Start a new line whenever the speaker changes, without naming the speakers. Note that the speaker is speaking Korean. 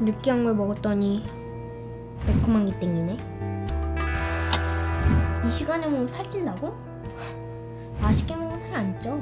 느끼한 걸 먹었더니 매콤한 게 땡기네 이 시간에 먹으면 살찐다고? 맛있게 먹으면 살 안 쪄.